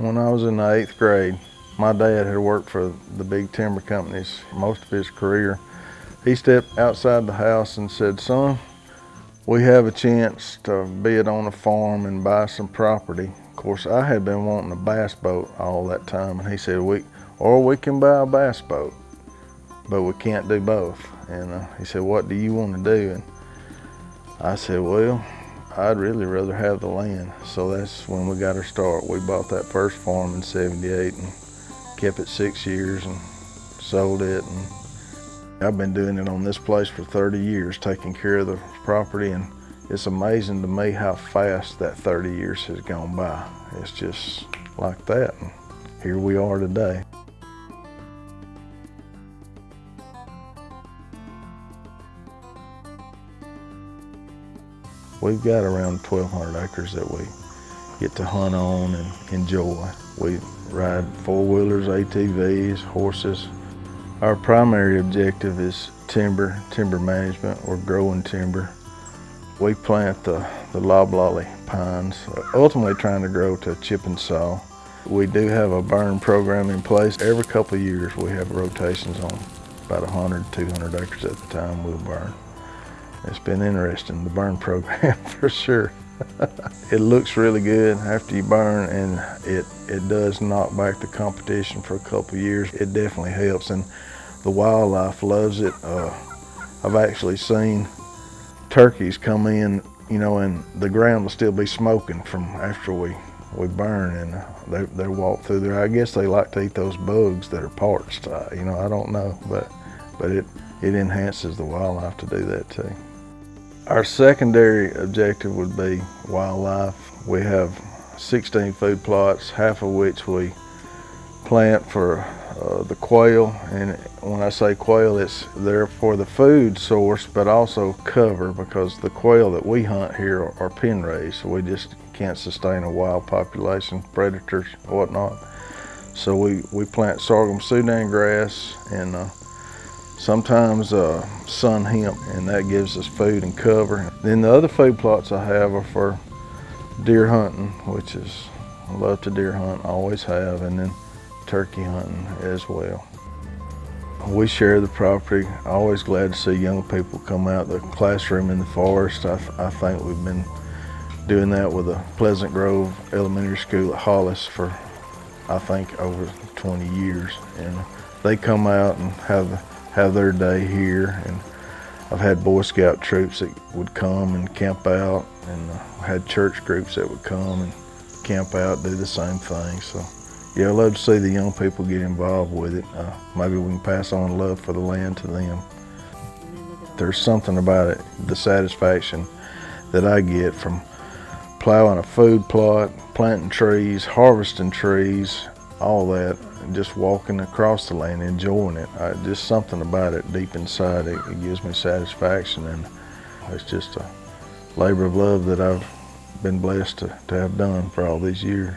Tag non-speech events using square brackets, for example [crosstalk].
When I was in the eighth grade, my dad had worked for the big timber companies most of his career. He stepped outside the house and said, son, we have a chance to bid on a farm and buy some property. Of course, I had been wanting a bass boat all that time, and he said, we, or we can buy a bass boat, but we can't do both. And uh, he said, what do you want to do? And I said, well, I'd really rather have the land. So that's when we got our start. We bought that first farm in 78 and kept it six years and sold it. And I've been doing it on this place for 30 years, taking care of the property. And it's amazing to me how fast that 30 years has gone by. It's just like that. And here we are today. We've got around 1,200 acres that we get to hunt on and enjoy. We ride four-wheelers, ATVs, horses. Our primary objective is timber, timber management. We're growing timber. We plant the, the loblolly pines, ultimately trying to grow to chip and saw. We do have a burn program in place. Every couple of years we have rotations on about 100, 200 acres at the time we'll burn. It's been interesting, the burn program [laughs] for sure. it looks really good after you burn and it, it does knock back the competition for a couple years. It definitely helps and the wildlife loves it. Uh, I've actually seen turkeys come in, you know, and the ground will still be smoking from after we, we burn and they, they walk through there. I guess they like to eat those bugs that are parched. Uh, you know, I don't know, but, but it, it enhances the wildlife to do that too. Our secondary objective would be wildlife. We have 16 food plots, half of which we plant for uh, the quail. And when I say quail, it's there for the food source, but also cover because the quail that we hunt here are, pen raised. So we just can't sustain a wild population, predators, whatnot. So we, we plant sorghum Sudan grass and uh, sometimes uh, sun hemp, and that gives us food and cover. Then the other food plots I have are for deer hunting, which is, I love to deer hunt, always have, and then turkey hunting as well. We share the property, always glad to see young people come out. The classroom in the forest, I, th I think we've been doing that with the Pleasant Grove Elementary School at Hollis for, I think, over 20 years. And they come out and have have their day here. And I've had Boy Scout troops that would come and camp out, and uh, had church groups that would come and camp out, do the same thing. So, yeah, I love to see the young people get involved with it. Uh, maybe we can pass on love for the land to them. There's something about it, the satisfaction that I get from plowing a food plot, planting trees, harvesting trees, all that, just walking across the land, enjoying it. I, just something about it deep inside, it, it gives me satisfaction, and it's just a labor of love that I've been blessed to, to have done for all these years.